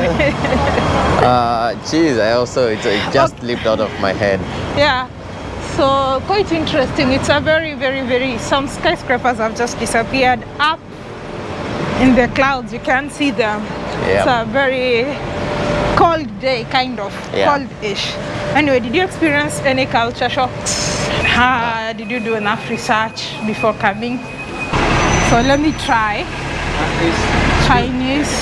uh, geez, I also, it, it just Okay. leaped out of my head. Yeah. So quite interesting. It's a very, very, very. Some skyscrapers have just disappeared up in the clouds. You can't see them. Yeah. It's a very cold day, kind of Yeah. cold-ish. Anyway, did you experience any culture shocks? Uh, did you do enough research before coming? So let me try Chinese.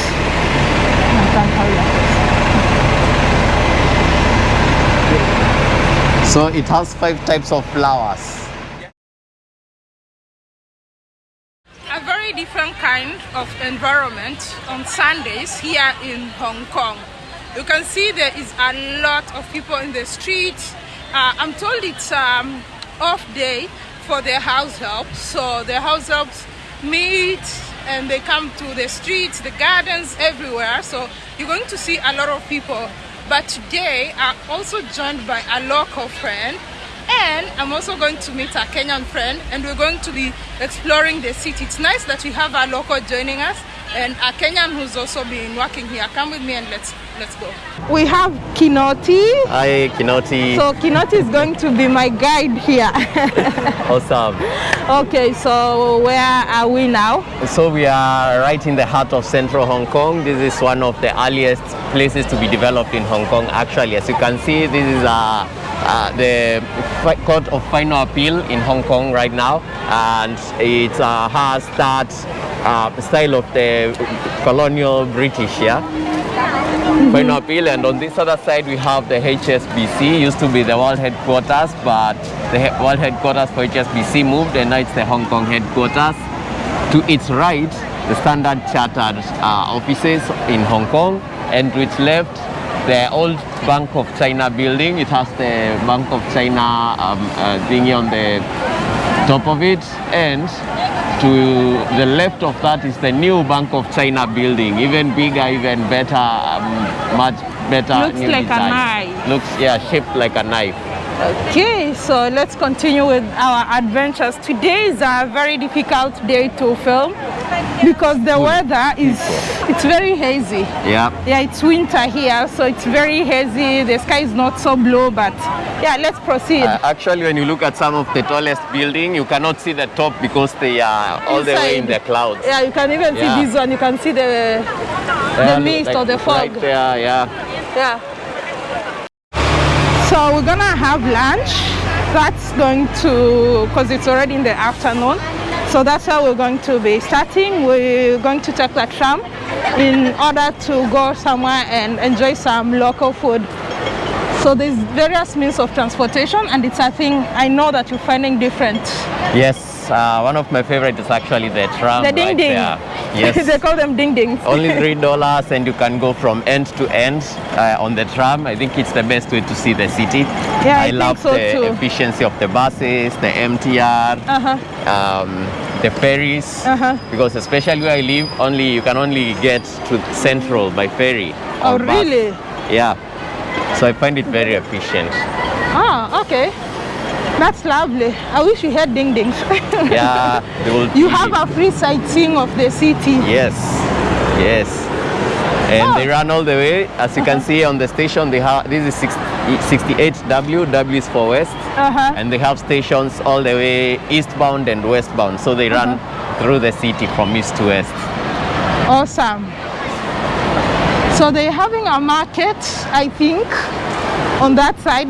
So it has five types of flowers. a very different kind of environment on Sundays here in Hong Kong. You can see there is a lot of people in the street. Uh, I'm told it's um, off day for the house help, so the house helps meet and they come to the streets, the gardens, everywhere. So you're going to see a lot of people. But today I'm also joined by a local friend and I'm also going to meet a Kenyan friend and we're going to be exploring the city. It's nice that we have a local joining us and a Kenyan who's also been working here. Come with me and let's let's go. We have Kinoti. Hi, Kinoti. So Kinoti is going to be my guide here. awesome. okay, so where are we now? So we are right in the heart of central Hong Kong. This is one of the earliest places to be developed in Hong Kong. Actually, as you can see, this is uh, uh, the fi- Court of Final Appeal in Hong Kong right now, and it uh, has that uh, style of the colonial British, yeah. Appeal, and on this other side we have the HSBC. Used to be the world headquarters, but the he- world headquarters for HSBC moved, and now it's the Hong Kong headquarters. To its right, the Standard Chartered uh, offices in Hong Kong, and to its left, the old Bank of China building. It has the Bank of China um, uh, thingy on the top of it, and to the left of that is the new Bank of China building, even bigger, even better, um, much better. Looks new like a knife. Looks yeah, shaped like a knife. Okay, so let's continue with our adventures. Today is a very difficult day to film because the weather is it's very hazy. Yeah. Yeah, it's winter here, so it's very hazy. The sky is not so blue, but yeah, let's proceed. Uh, actually, when you look at some of the tallest building, you cannot see the top because they are all the way in the clouds. yeah, you can even Yeah. see this one. You can see the Yeah, the mist like or the fog. Right there, yeah. Yeah. So we're gonna have lunch. That's going to, because it's already in the afternoon. So that's how we're going to be starting. We're going to take the tram in order to go somewhere and enjoy some local food. So there's various means of transportation and it's a thing I know that you're finding different. Yes, uh, one of my favorite is actually the tram The ding right ding. there. Yes. they call them ding dings. Only three dollars, and you can go from end to end uh, on the tram. I think it's the best way to see the city. Yeah, I I, love so the too. efficiency of the buses, the MTR, Uh-huh. um, the ferries. Uh-huh. Because especially where I live, only you can only get to Central by ferry. Oh, bus. really? Yeah. So I find it very efficient. Ah, okay. That's lovely. I wish we had ding dings. Yeah. they will You have a free sightseeing of the city. Yes, yes. And Oh. they run all the way. As you can see on the station, they have this is 68W. W is for west, Uh-huh. and they have stations all the way eastbound and westbound. So they run Uh-huh. through the city from east to west. Awesome. So they're having a market, I think, on that side.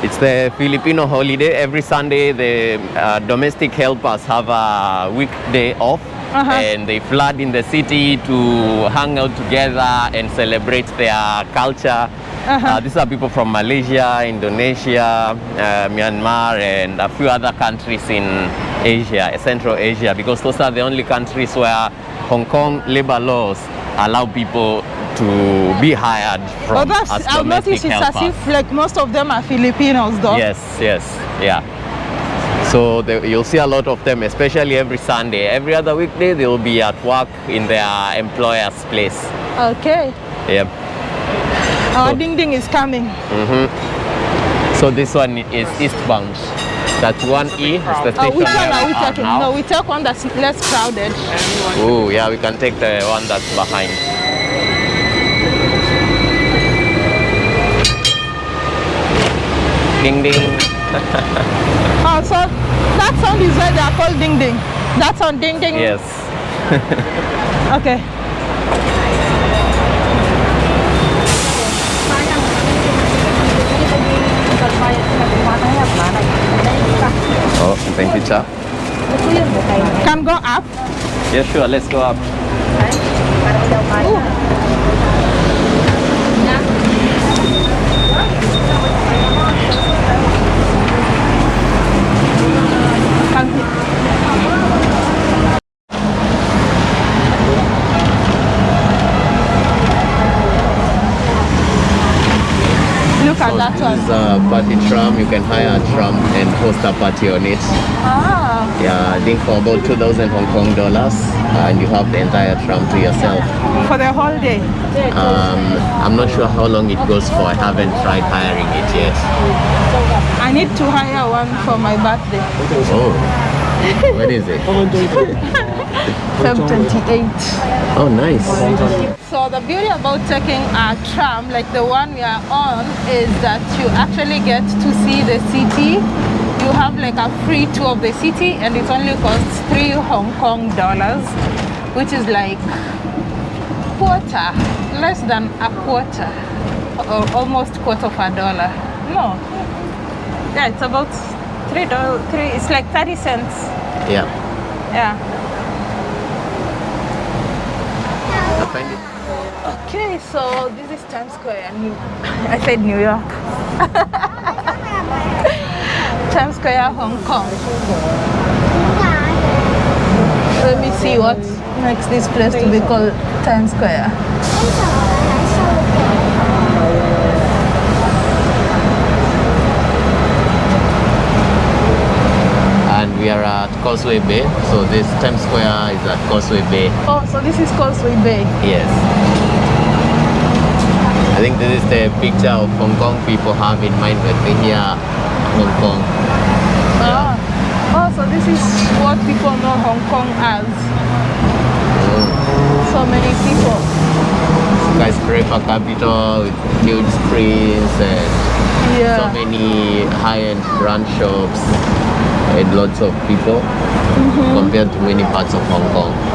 It's the Filipino holiday. Every Sunday, the uh, domestic helpers have a weekday off. Uh-huh. And they flood in the city to hang out together and celebrate their culture. Uh-huh. Uh, these are people from Malaysia, Indonesia, uh, Myanmar, and a few other countries in Asia, Central Asia, because those are the only countries where Hong Kong labor laws allow people to be hired from oh, that's, as I've noticed it's as if like most of them are Filipinos though. Yes, yes, yeah. So the, you'll see a lot of them, especially every Sunday. Every other weekday, they will be at work in their employer's place. Okay. Yep. Our So- ding ding is coming. So this one is eastbound. That one E. It's the Uh, which one are we are taking? No, we take one that's less crowded. Oh, yeah, we can take the one that's behind. Ding ding. Oh, so that sound is why they are called ding ding. That sound ding ding. Yes. Okay. Oh, thank you, Cha. Can go up. Yeah, sure. Let's go up. Can he? Look at So that this one. is a party tram. You can hire a tram and host a party on it. Ah, Yeah, I think for about 2,000 Hong Kong dollars, and you have the entire tram to yourself. for the whole day. Um, I'm not sure how long it goes for. I haven't tried hiring it yet. I need to hire one for my birthday. Oh, when is it? Feb 28. Oh, nice. So the beauty about taking a tram like the one we are on is that you actually get to see the city. You have like a free tour of the city and it only costs three Hong Kong dollars, which is like quarter, less than a quarter, or almost quarter of a dollar. No, yeah, it's about three dollars. Three, it's like thirty cents. Yeah. Yeah. I find it. Okay, so this is Times Square. New I said New York. Times Square, Hong Kong. Let me see what makes this place to be called Times Square. And we are at Causeway Bay. So this Times Square is at Causeway Bay. Oh, so this is Causeway Bay. Yes. I think this is the picture of Hong Kong people have in mind when they hear Hong Kong. So this is what people know Hong Kong as. So many people. Skyscraper capital with huge screens and so many high-end brand shops and lots of people mm-hmm. compared to many parts of Hong Kong.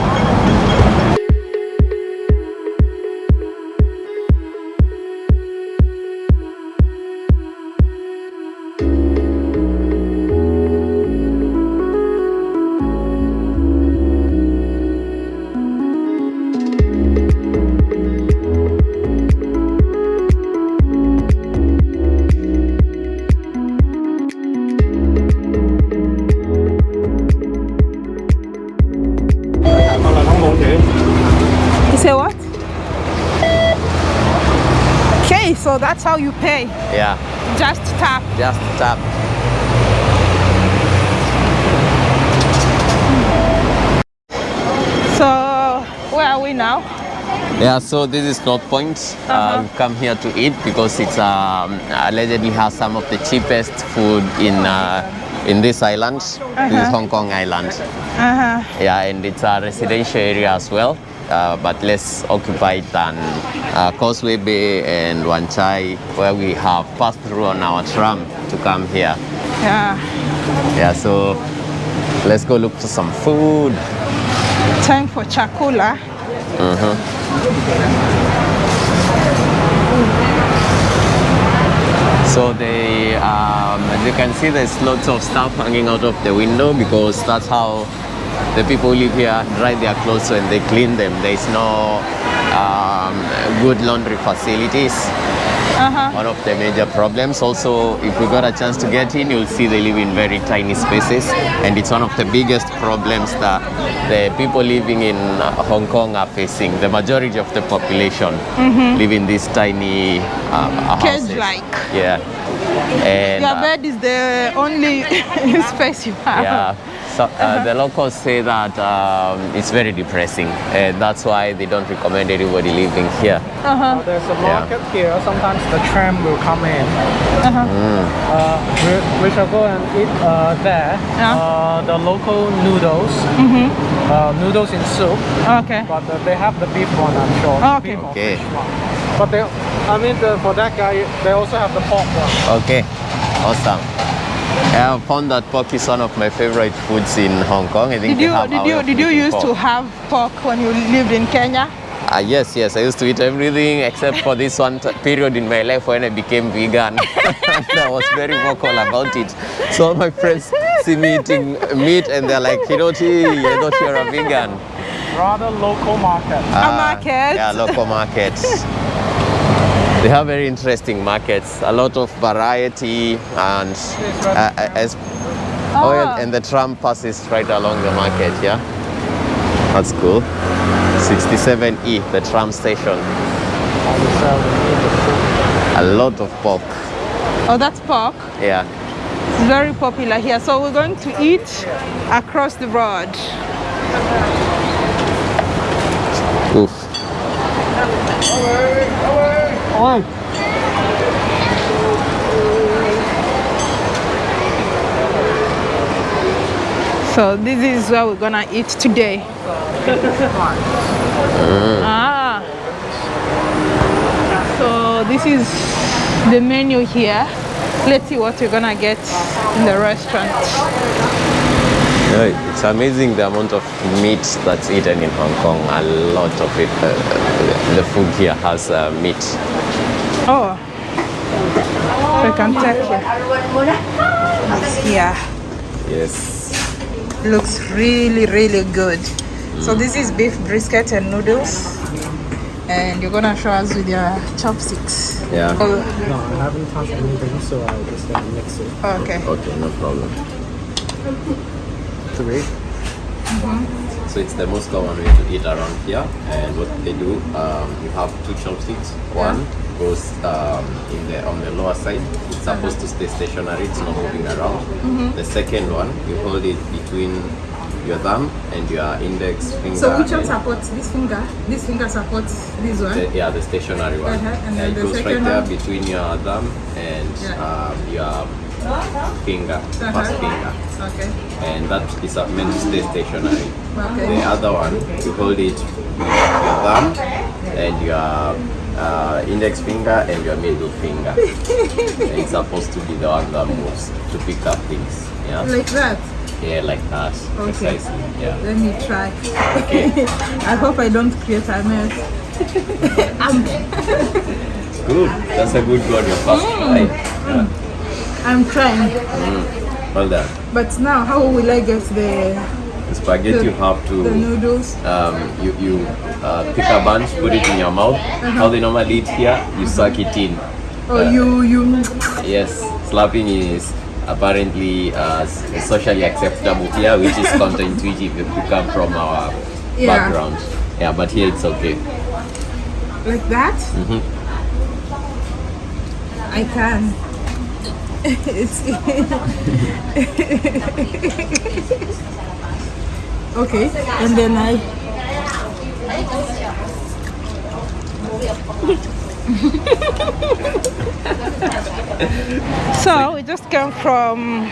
Yeah, so this is North Point. Uh, Uh-huh. we've come here to eat because it's um, allegedly has some of the cheapest food in uh, in this island. This is Uh-huh. Hong Kong Island. Uh-huh. Yeah, and it's a residential area as well, uh, but less occupied than uh, Causeway Bay and Wan Chai, where we have passed through on our tram to come here. Yeah. Yeah, so let's go look for some food. Time for chakula. So they, um, as you can see, there's lots of stuff hanging out of the window because that's how the people live here dry their clothes when they clean them. There's no um, good laundry facilities. Uh-huh. One of the major problems. Also, if we got a chance to get in, you'll see they live in very tiny spaces, and it's one of the biggest problems that the people living in uh, Hong Kong are facing. The majority of the population live in these tiny uh, houses. Cage-like. Yeah. And Your uh, bed is the only space you have. yeah. So, uh, the locals say that um, it's very depressing, and that's why they don't recommend anybody living here. Uh-huh. There's a Yeah. market here. Sometimes the tram will come in. Uh-huh. Uh, we, we shall go and eat uh, there. Yeah. Uh, the local noodles, uh, noodles in soup, Okay. but uh, they have the beef one, I'm sure. Oh, okay. Beef or Okay. fish one. But they, I mean, the, for that guy, they also have the pork one. Okay. Awesome. I found that pork is one of my favorite foods in Hong Kong. I think Did you have did you did you making used to have pork when you lived in Kenya? Ah, yes, yes. I used to eat everything except for this one t- period in my life when I became vegan. and I was very vocal about it. So all my friends see me eating meat and they're like, Kinoti, I thought you're a vegan. Rather local market. Ah, market. Yeah, local markets. They have very interesting markets, a lot of variety, and uh, as oh, Ah. and the tram passes right along the market. Yeah, that's cool. 67E, the tram station. A lot of pork. Oh, that's pork. Yeah. It's very popular here. So we're going to eat across the road. Oof. So this is where we're gonna eat today. ah. So this is the menu here. Let's see what we're gonna get in the restaurant. Yeah, it's amazing the amount of meat that's eaten in Hong Kong. A lot of it. Uh, the food here has uh, meat. Oh. So you can check here. Yeah. Yes. looks really really good so this is beef brisket and noodles and you're gonna show us with your chopsticks Yeah. oh, No, I haven't touched anything, so I'll just uh, mix it. okay Okay, no problem. Three. So it's the most common way to eat around here, and what they do, um, you have two chopsticks. One goes um, in the on the lower side. It's supposed to stay stationary. It's not moving around. The second one, you hold it between your thumb and your index finger. so which one supports this finger this finger supports this one the, yeah, the stationary one. Uh-huh, and Yeah, then it the goes right second there one? between your thumb and Yeah. um, your finger, Uh-huh. first finger. okay and that is meant to stay stationary. Okay. The other one, you hold it with your thumb and your uh, index finger and your middle finger. it's supposed to be the one that moves to pick up things. Yeah, like that yeah, like that. Okay. Precisely. Yeah. let me try Okay. i hope i don't create a mess I'm Good. That's a good go your first Mm. try. Yeah. i'm trying Well done. but now how will i get the The spaghetti you have to... the noodles um, you, you uh, pick a bunch, put it in your mouth. How they normally eat here, you suck it in. oh you you Yes, slapping is apparently uh, socially acceptable here, which is counterintuitive if we come from our Yeah. background. Yeah, but here it's okay. like that Mhm. i can okay and then i so we just came from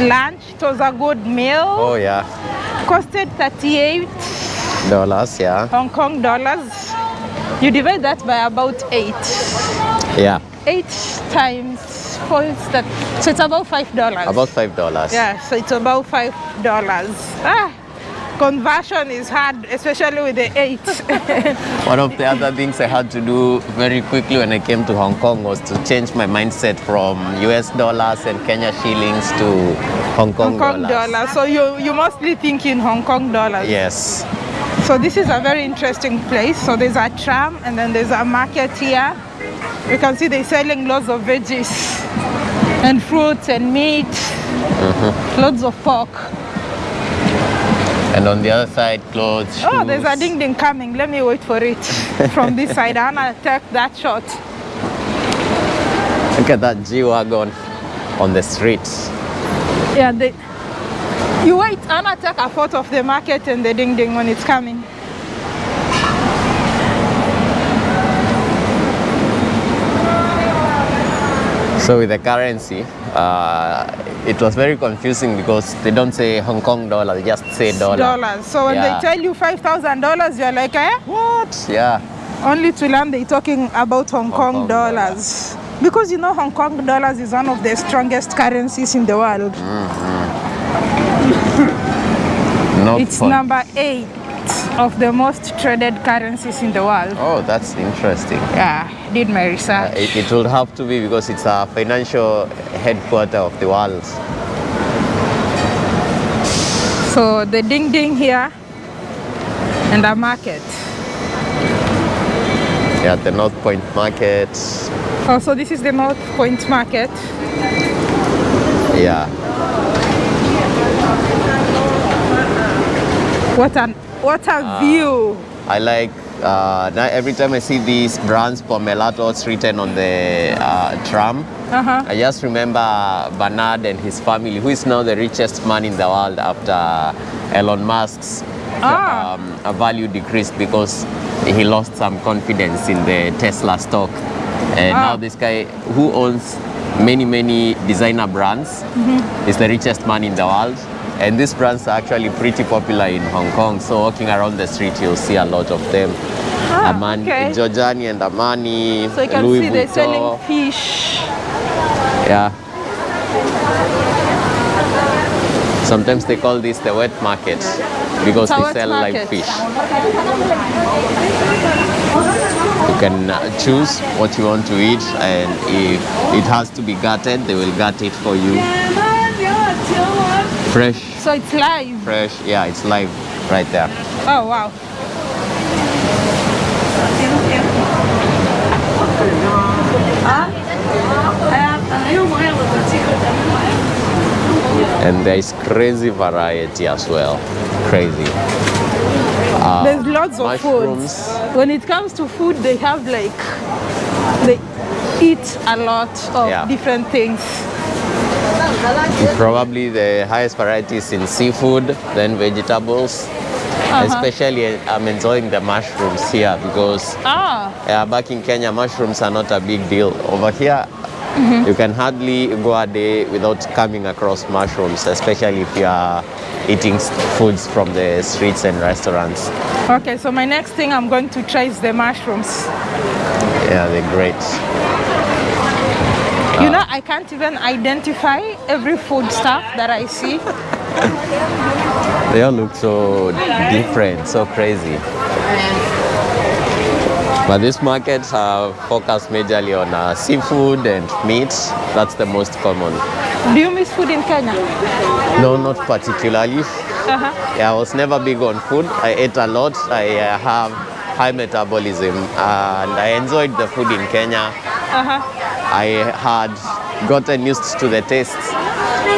lunch. It was a good meal. Oh yeah, costed 38 dollars. Yeah, hong kong dollars. You divide that by about eight. Yeah, eight times is that so it's about five dollars. About five dollars. yeah so it's about five dollars. Ah conversion is hard especially with the eight. One of the other things I had to do very quickly when I came to Hong Kong was to change my mindset from US dollars and Kenya shillings to Hong Kong, hong kong dollars. dollars. So you you mostly think in hong kong dollars. Yes. so this is a very interesting place. So there's a tram and then there's a market here you can see they're selling lots of veggies and fruits and meat mm-hmm. lots of pork And on the other side, clothes. Oh, there's a ding ding coming. Let me wait for it from this side. I wanna take that shot. Look at that G wagon on the street. Yeah, they. You wait. I wanna take a photo of the market and the ding ding when it's coming. So with the currency, uh, it was very confusing because they don't say Hong Kong dollar, they just say dollar. Dollars. So when Yeah. they tell you five thousand dollars, you're like, eh? What? Yeah. Only to learn they're talking about Hong, Kong, Kong dollars. Because you know Hong Kong dollars is one of the strongest currencies in the world. Not It's fun. number eight of the most traded currencies in the world. Oh, that's interesting. Yeah, did my Uh, research. it, it will have to be because it's a financial headquarter of the world. So the ding ding here and the market. Yeah, the North Point Market. Oh, so this is the North Point Market. Yeah. What an what a view! I like uh, every time I see these brands Pomellatos written on the uh, tram, Uh-huh. I just remember Bernard and his family, who is now the richest man in the world after Elon Musk's Ah. um, uh, value decreased because he lost some confidence in the Tesla stock. And Ah. now this guy who owns many, many designer brands Mm-hmm. is the richest man in the world. And these brands are actually pretty popular in Hong Kong. So walking around the street, you'll see a lot of them. Ah, Armani, okay. Giorgiani and Armani, So you can Louis see they're selling fish. Yeah. Sometimes they call this the wet market because It's they sell live market. fish. You can uh, choose what you want to eat, and if it has to be gutted, they will gut it for you. Fresh, So it's live. fresh. Yeah, it's live right there. Oh wow. And there is crazy variety as well. Crazy. Uh, there's lots of mushrooms. foods. When it comes to food, they have like they eat a lot of Yeah. different things. Probably the highest varieties in seafood, then vegetables. Uh-huh. Especially, I'm enjoying the mushrooms here because Ah, uh, back in Kenya, mushrooms are not a big deal. Over here, you can hardly go a day without coming across mushrooms, especially if you are eating foods from the streets and restaurants. okay. So my next thing I'm going to try is the mushrooms. Yeah, they're great. You know, I can't even identify every food stuff that I see. They all look so different, so crazy. But these markets are focused majorly on uh, seafood and meat. That's the most common. Do you miss food in Kenya? No, not particularly. Uh-huh. Yeah, I was never big on food. I ate a lot. I uh, have high metabolism and I enjoyed the food in Kenya. Uh-huh. I had gotten used to the tastes.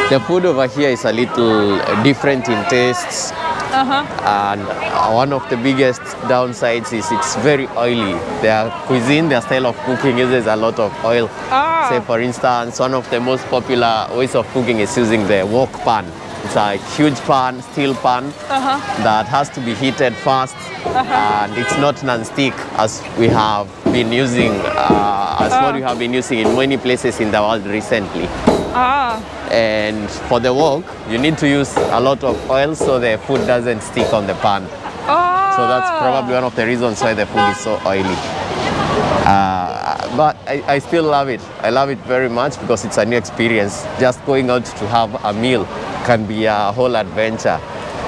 The food over here is a little different in tastes. Uh-huh. And uh, one of the biggest downsides is it's very oily. Their cuisine, their style of cooking uses a lot of oil. Ah. Say, for instance, one of the most popular ways of cooking is using the wok pan. It's a huge pan, steel pan, Uh-huh. that has to be heated fast. And it's not non-stick as we have been using, uh, as what we have been using in many places in the world recently. Ah. And for the wok, you need to use a lot of oil so the food doesn't stick on the pan. Oh. So that's probably one of the reasons why the food is so oily. Uh, but I, I still love it. I love it very much because it's a new experience. Just going out to have a meal can be a whole adventure.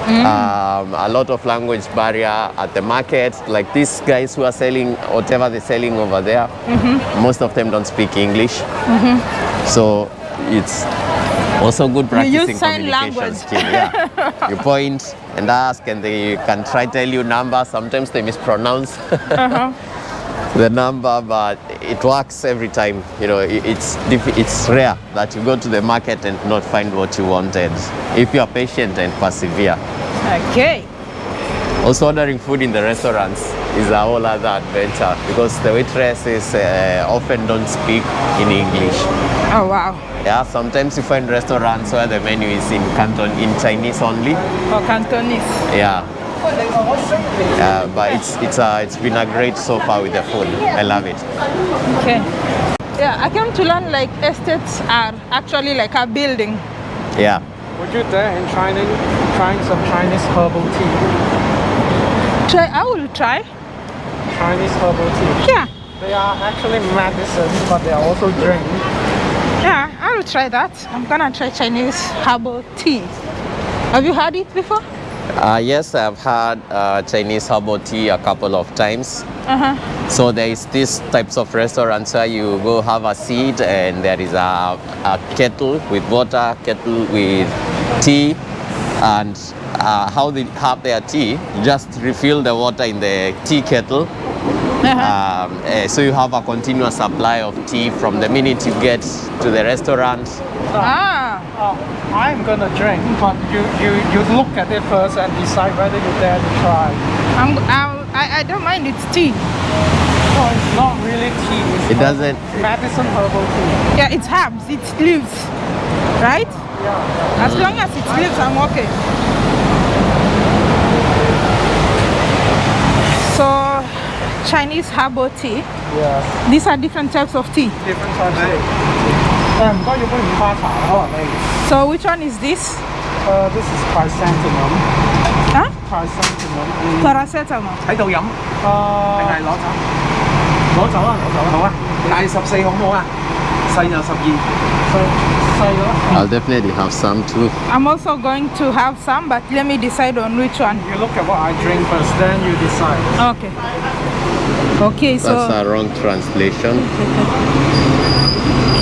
Um, a lot of language barrier at the market. Like these guys who are selling whatever they're selling over there, most of them don't speak English. So it's also good practicing You use sign communication language. skill. Yeah. you point and ask, and they can try tell you numbers. Sometimes they mispronounce the number, but it works every time. You know, it's it's rare that you go to the market and not find what you wanted. If you are patient and persevere. Okay. Also, ordering food in the restaurants is a whole other adventure because the waitresses uh, often don't speak in English. Oh wow. Yeah, sometimes you find restaurants where the menu is in Canton in Chinese only. Or Cantonese. Yeah. Uh, but it's it's uh, it's been a great so far with the food. I love it. Okay. Yeah, I came to learn like estates are actually like a building. Yeah. Would you dare in trying, trying some Chinese herbal tea? Try I will try. Chinese herbal tea. Yeah. They are actually medicine, but they are also drink. Yeah, I will try that. I'm gonna try Chinese herbal tea. Have you had it before? Uh, yes, I've had uh, Chinese herbal tea a couple of times. Uh-huh. So there is these types of restaurants where you go have a seat and there is a, a kettle with water, kettle with tea, and uh, how they have their tea, just refill the water in the tea kettle. Uh-huh. Um, eh, so you have a continuous supply of tea from the minute you get to the restaurant. Ah, Uh, I'm gonna drink, but you, you, you look at it first and decide whether you dare to try. I'm, I'm, I, I don't mind it's tea. No, it's not really tea. It's It doesn't- Medicine herbal tea. Yeah, it's herbs, it's leaves, right? Yeah. As long as it's leaves, I'm okay. So, Chinese herbal tea. Yeah. These are different types of tea. Different types of tea. 诶唔该，要杯五花茶可能你。 So, which one is this? 诶、this is chrysanthemum。 Huh? chrysanthemum。嗯 Paracetamol. 喺度饮定系诶，攞走？攞走啊，攞走啊，好啊，大十四好唔好啊？细就十二。细细咗。 I'll definitely have some too. I'm also going to have some, but let me decide on which one. You look at what I drink first, then you decide. Okay. Okay, so That's a wrong translation.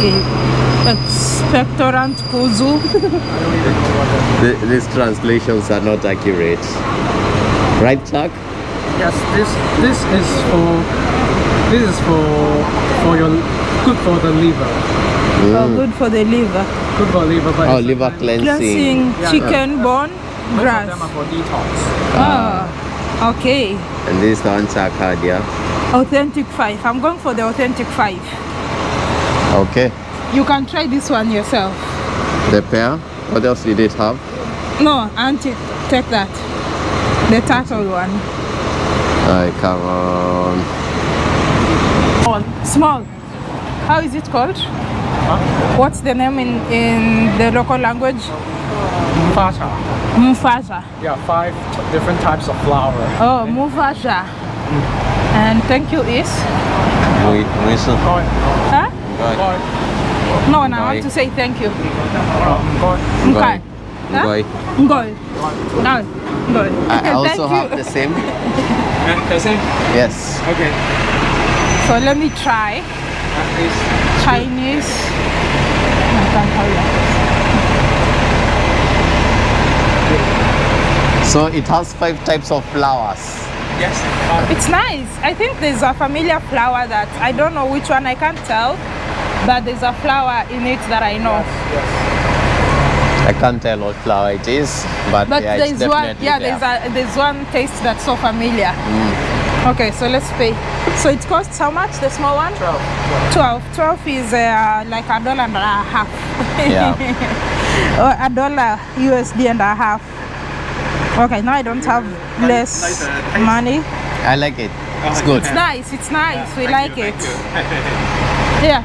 okay. Expectorant kuzu. Th- these translations are not accurate. Right, Chuck? Yes, this this is for this is for for your good for the liver. Mm. Oh, good for the liver. Good for liver, but Oh, liver cleansing. Cleansing Yeah. chicken bone, Most grass. of them are for detox. Oh, okay. And this one, Chuck had, yeah? Authentic five. I'm going for the authentic five. Ah, okay. You can try this one yourself. The pear. What else did it have? No, auntie, take that. The turtle one. I come on. Small. How is it called? Huh? What's the name in, in the local language? Mufasa. Mufasa. Yeah, five different types of flower. Oh, Mufasa. Mm. And thank you is? Muy, muy so- Huh? Ngoi. Ngoi. No, no, I Ngoi. want to say thank you. Ngoi. Ngoi. Huh? Ngoi. Ngoi. No. Ngoi. I also have you. the same. The same. Yes. Okay. So let me try Chinese. I can't hurry up. So it has five types of flowers. yes. It's nice. I think there's a familiar flower that I don't know which one. I can't tell, but there's a flower in it that I know. I can't tell what flower it is, but, But yeah, it's there's one. definitely Yeah, there. there's a there's one taste that's so familiar. Okay, so let's pay. So it costs how much? The small one? Twelve. 12. 12 is uh, like a dollar and a half. Yeah. or a dollar USD and a half. Okay, now I don't have less like the taste? money. I like it. It's good. It's nice, it's nice. we like you, it. Yeah.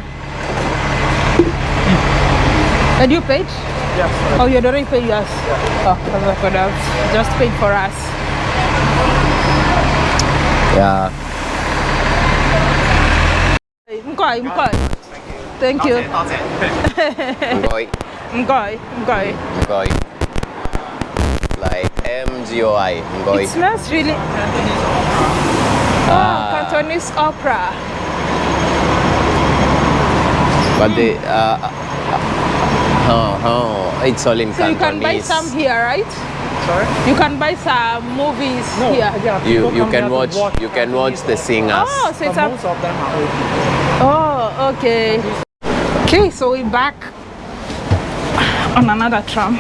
Did you pay? Yes. Oh, you already paid us. Oh, I could have just paid for us. Yeah. Mkoi, mkoi. Thank you. 多謝。Ngoi. Mkoi, mkoi. Ngoi. Like M G O I. Ngoi. It smells really. Oh, Ah. Cantonese opera. But the uh, oh, oh, it's all in So you can buy some here, right? Sorry? You can buy some movies No, here. yeah, You you can here to watch you can watch the singers. Oh, so it's a. most of them are open. Oh, okay. Okay, so we're back on another tram.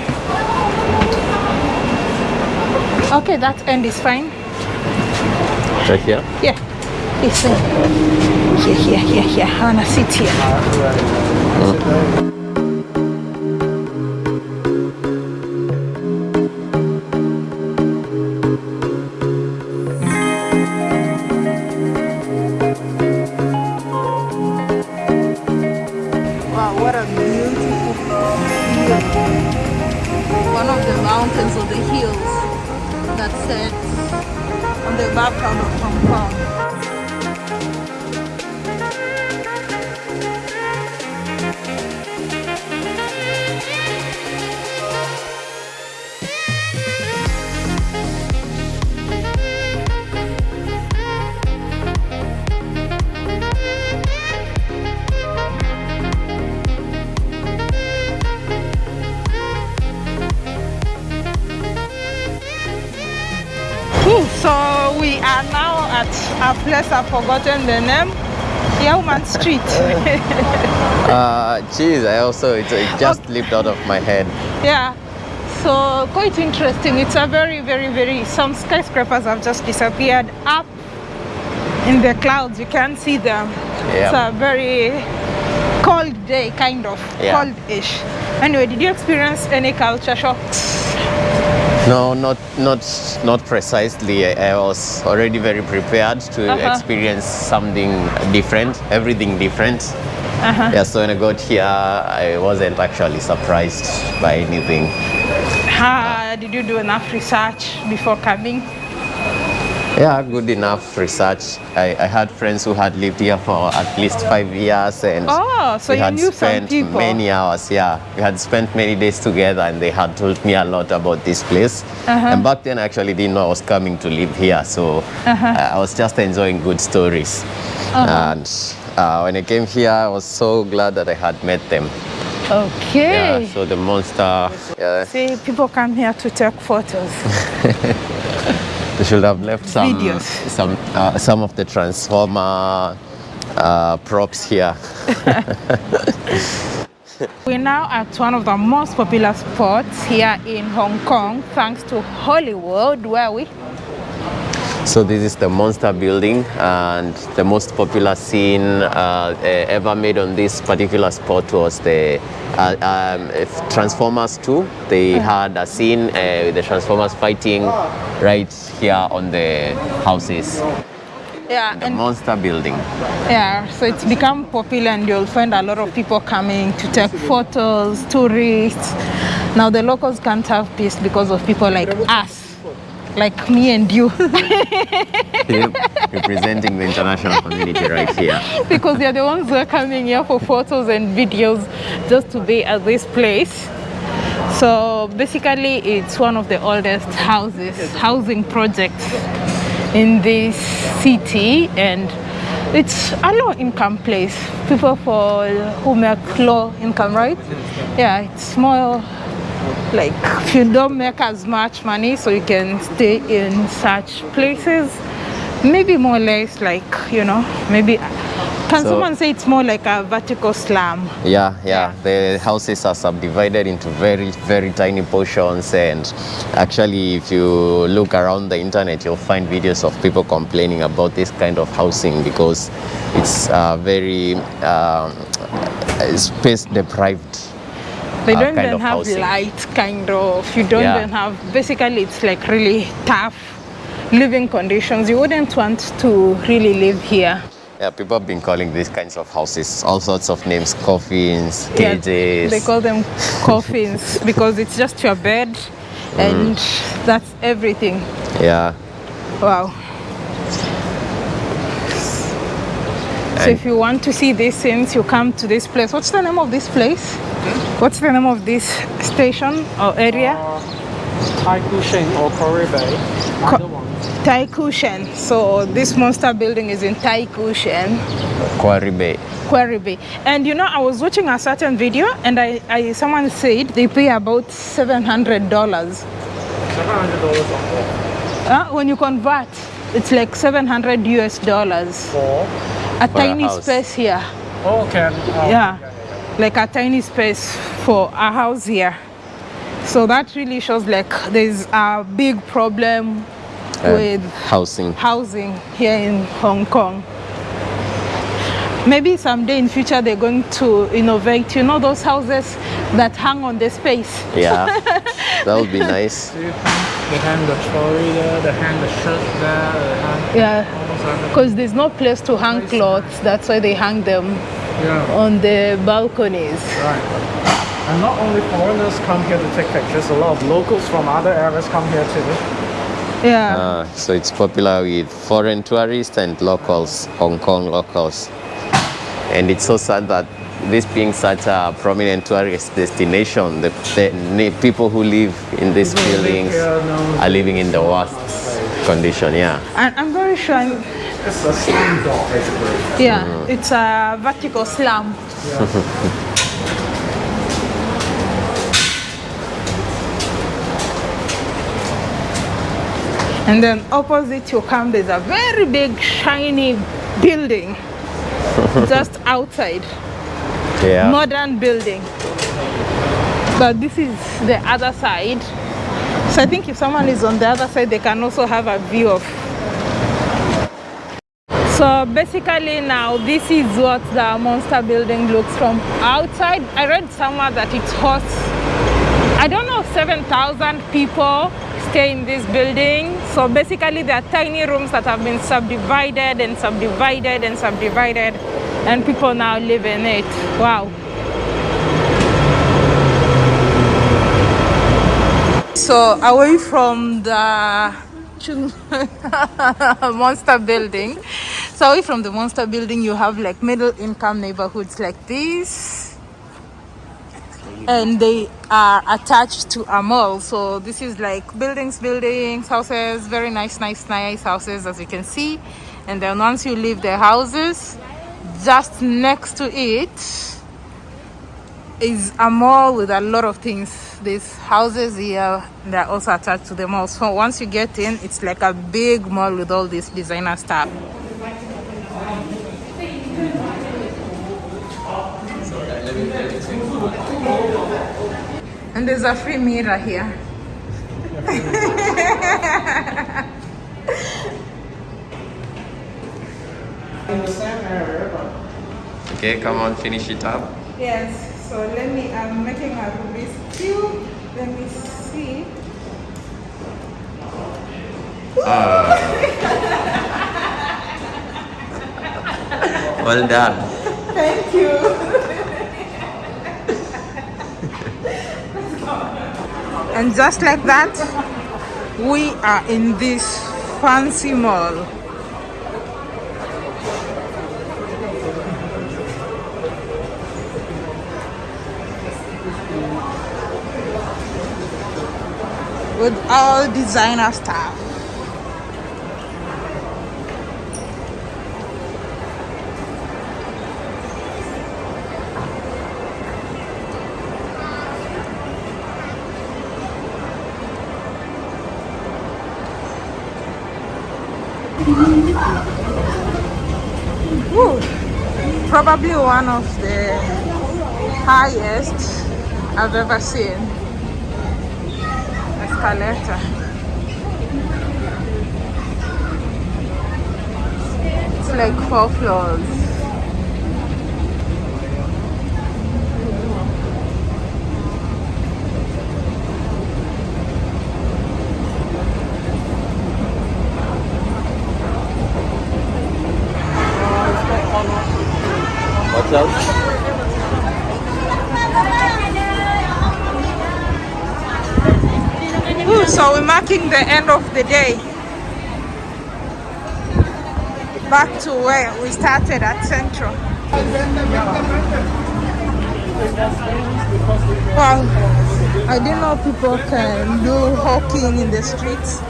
Okay, that end is fine. Right here. Yeah, it's fine. Here, here, here, here. I wanna sit here. Ah, wow, mm. The hills that sets on the background of Hong Kong. So we are now at a place I've forgotten the name. Yau Man Street. Uh, geez, I also, it, it just slipped out of my head. yeah. So quite interesting. It's a very, very, very, some skyscrapers have just disappeared up in the clouds. You can't see them. Yeah. It's a very cold day, kind of Yeah. cold-ish. Anyway, did you experience any culture shocks? No, not not not precisely. I, was already very prepared to Uh-huh. experience something different, everything different. Uh-huh. Yeah, so when I got here, I wasn't actually surprised by anything. Uh, did you do enough research before coming? Yeah, good enough research. I, I had friends who had lived here for at least five years, and Oh, so we you had spent many hours. Yeah, we had spent many days together, and they had told me a lot about this place. Uh-huh. And back then, I actually didn't know I was coming to live here, so Uh-huh. I I was just enjoying good stories. And uh, when I came here, I was so glad that I had met them. Okay. Yeah, so the monster. Yeah, See, people come here to take photos. They should have left some Videos. some uh, some of the transformer uh, props here. We're now at one of the most popular spots here in Hong Kong, thanks to Hollywood, where we So this is the Monster Building, and the most popular scene uh, eh, ever made on this particular spot was the uh, um, Transformers 2. They had a scene uh, with the Transformers fighting right here on the houses. yeah, The and Monster Building. yeah, so it's become popular, and you'll find a lot of people coming to take photos, tourists. Now the locals can't have peace because of people like us, like me and you, representing the international community right here. because they're the ones who are coming here for photos and videos just to be at this place. So basically, it's one of the oldest houses, housing projects in this city, and it's a low income place. People for who make low income, right? Yeah, it's more like if you don't make as much money, so you can stay in such places. Maybe more or less like you know, maybe. Can So- someone say it's more like a vertical slum? Yeah, yeah. The houses are subdivided into very, very tiny portions, and actually, if you look around the internet, you'll find videos of people complaining about this kind of housing because it's uh, very um, space deprived. They don't kind even have housing. light, kind of. You don't Yeah. even have. Basically, it's like really tough living conditions. You wouldn't want to really live here. Yeah, people have been calling these kinds of houses all sorts of names: coffins, Yeah, cages. They call them coffins because it's just your bed, and mm. that's everything. yeah. Wow. So if you want to see these scenes, you come to this place. What's the name of this place? What's the name of this station or area? Taikoo Shing or Quarry Bay. Either one. Taikoo Shing. So this monster building is in Taikoo Shing, Quarry Bay. Quarry Bay. And you know, I was watching a certain video, and I, I someone said they pay about seven hundred dollars. Seven hundred dollars on what? Uh, when you convert, it's like seven hundred US dollars. For A For a tiny house. space here. oh, okay. Oh, yeah, like a tiny space for a house here. So that really shows like there's a big problem Uh, with housing. housing here in Hong Kong. Maybe someday in future they're going to innovate. You know those houses that hang on the space. Yeah, that would be nice. They hang, the trolley there, they hang the shirt there, they hang Yeah, because there's no place to hang clothes. That's why they hang them Yeah, on the balconies. right. And not only foreigners come here to take pictures, a lot of locals from other areas come here too. Yeah. Uh, so it's popular with foreign tourists and locals, Hong Kong locals. And it's so sad that this being such a prominent tourist destination, the, the people who live in these People who live buildings are living in the worst condition. Yeah. And I'm very sure, I'm- It's a slum dog, basically. yeah, mm-hmm. it's a vertical slum. and then opposite you come there's a very big shiny building just outside Yeah. modern building. But this is the other side. So i think if someone is on the other side they can also have a view of. So basically now this is what the monster building looks from outside. I read somewhere that it hosts i don't know 7000 people stay in this building. So basically there are tiny rooms that have been subdivided and subdivided and subdivided and people now live in it. Wow. So away from the monster building. So away from the monster building you have like middle income neighborhoods like this. And they are attached to a mall. So this is like buildings buildings houses very nice nice nice houses as you can see. And then once you leave the houses just next to it is a mall with a lot of things. These houses here they're also attached to the mall. So once you get in it's like a big mall with all this designer stuff. And there's a free mirror here Okay, come on, finish it up. Yes, so let me, I'm making a Rubik's Cube. Let me see. Ah. Well done. Thank you. and just like that, we are in this fancy mall. With all designer stuff. Woo. Probably one of the highest I've ever seen. Escalator. It's like four floors. What's else? So we're marking the end of the day. Back to where we started at Central. Wow, I didn't know people can do hawking in the streets.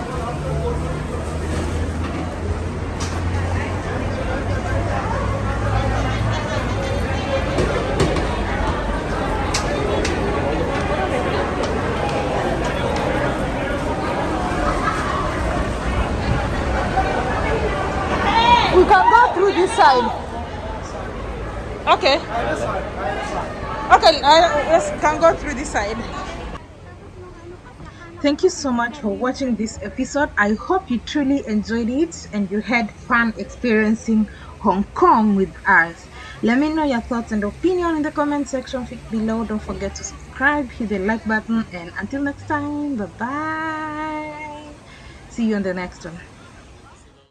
We can go through this side. Okay. Okay, uh, let's can go through this side. Thank you so much for watching this episode. I hope you truly enjoyed it and you had fun experiencing Hong Kong with us. Let me know your thoughts and opinion in the comment section below. Don't forget to subscribe, hit the like button, and until next time, bye bye. See you on the next one.